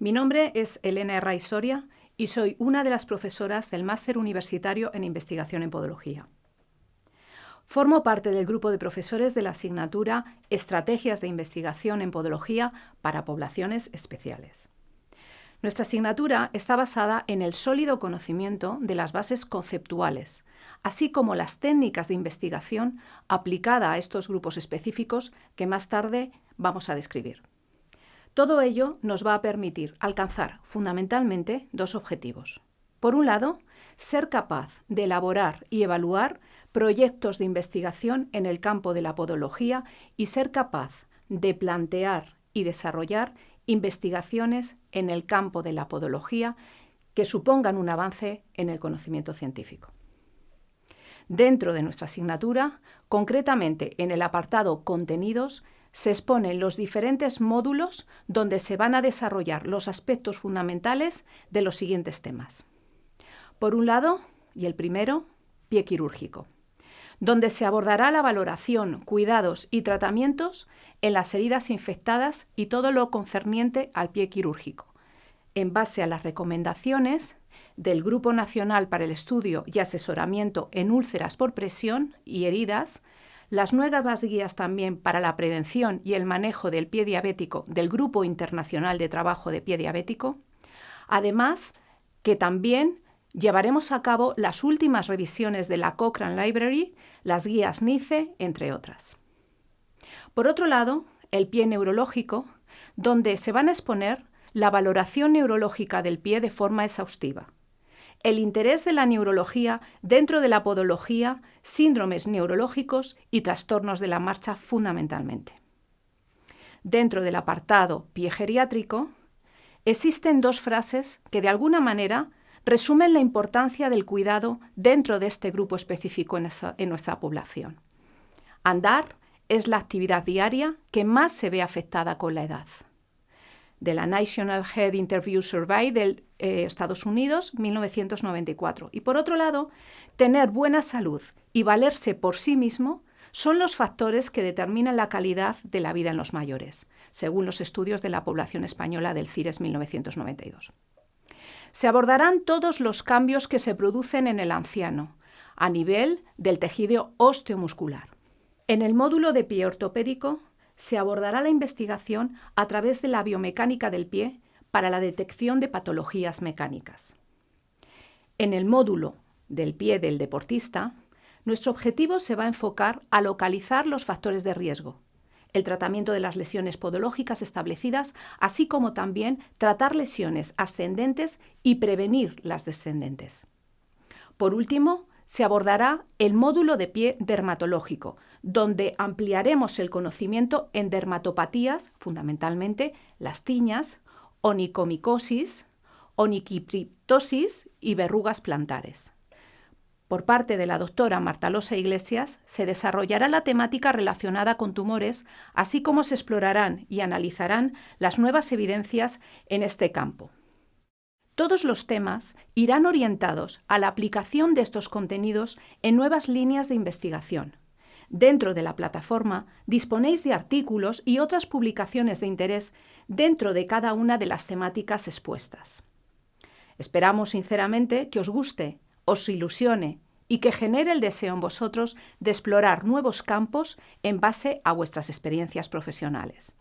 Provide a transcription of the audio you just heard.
Mi nombre es Elena Herraiz y soy una de las profesoras del Máster Universitario en Investigación en Podología. Formo parte del grupo de profesores de la asignatura Estrategias de Investigación en Podología para Poblaciones Especiales. Nuestra asignatura está basada en el sólido conocimiento de las bases conceptuales, así como las técnicas de investigación aplicada a estos grupos específicos que más tarde vamos a describir. Todo ello nos va a permitir alcanzar fundamentalmente dos objetivos. Por un lado, ser capaz de elaborar y evaluar proyectos de investigación en el campo de la podología y ser capaz de plantear y desarrollar investigaciones en el campo de la podología que supongan un avance en el conocimiento científico. Dentro de nuestra asignatura, concretamente en el apartado Contenidos, se exponen los diferentes módulos donde se van a desarrollar los aspectos fundamentales de los siguientes temas. Por un lado, y el primero, pie quirúrgico donde se abordará la valoración, cuidados y tratamientos en las heridas infectadas y todo lo concerniente al pie quirúrgico, en base a las recomendaciones del Grupo Nacional para el Estudio y Asesoramiento en Úlceras por Presión y Heridas, las nuevas guías también para la prevención y el manejo del pie diabético del Grupo Internacional de Trabajo de Pie Diabético, además que también llevaremos a cabo las últimas revisiones de la Cochrane Library, las guías NICE, entre otras. Por otro lado, el pie neurológico, donde se van a exponer la valoración neurológica del pie de forma exhaustiva, el interés de la neurología dentro de la podología, síndromes neurológicos y trastornos de la marcha fundamentalmente. Dentro del apartado pie geriátrico, existen dos frases que de alguna manera resumen la importancia del cuidado dentro de este grupo específico en, nuestra población. Andar es la actividad diaria que más se ve afectada con la edad. De la National Head Interview Survey de eh, Estados Unidos, 1994. Y por otro lado, tener buena salud y valerse por sí mismo son los factores que determinan la calidad de la vida en los mayores, según los estudios de la población española del CIRES 1992. Se abordarán todos los cambios que se producen en el anciano, a nivel del tejido osteomuscular. En el módulo de pie ortopédico se abordará la investigación a través de la biomecánica del pie para la detección de patologías mecánicas. En el módulo del pie del deportista, nuestro objetivo se va a enfocar a localizar los factores de riesgo, el tratamiento de las lesiones podológicas establecidas, así como también tratar lesiones ascendentes y prevenir las descendentes. Por último, se abordará el módulo de pie dermatológico, donde ampliaremos el conocimiento en dermatopatías, fundamentalmente las tiñas, onicomicosis, oniquipriptosis y verrugas plantares. Por parte de la doctora Martalosa Iglesias, se desarrollará la temática relacionada con tumores, así como se explorarán y analizarán las nuevas evidencias en este campo. Todos los temas irán orientados a la aplicación de estos contenidos en nuevas líneas de investigación. Dentro de la plataforma disponéis de artículos y otras publicaciones de interés dentro de cada una de las temáticas expuestas. Esperamos sinceramente que os guste os ilusione y que genere el deseo en vosotros de explorar nuevos campos en base a vuestras experiencias profesionales.